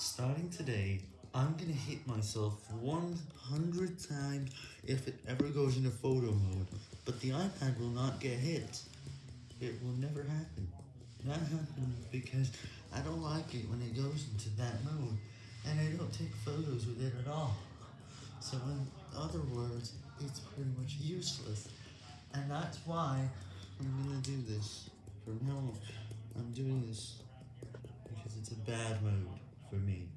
Starting today, I'm gonna hit myself 100 times if it ever goes into photo mode, but the iPad will not get hit. It will never happen. That happens because I don't like it when it goes into that mode, and I don't take photos with it at all. So in other words, it's pretty much useless, and that's why I'm gonna do this. From now on, I'm doing this because it's a bad mode for me.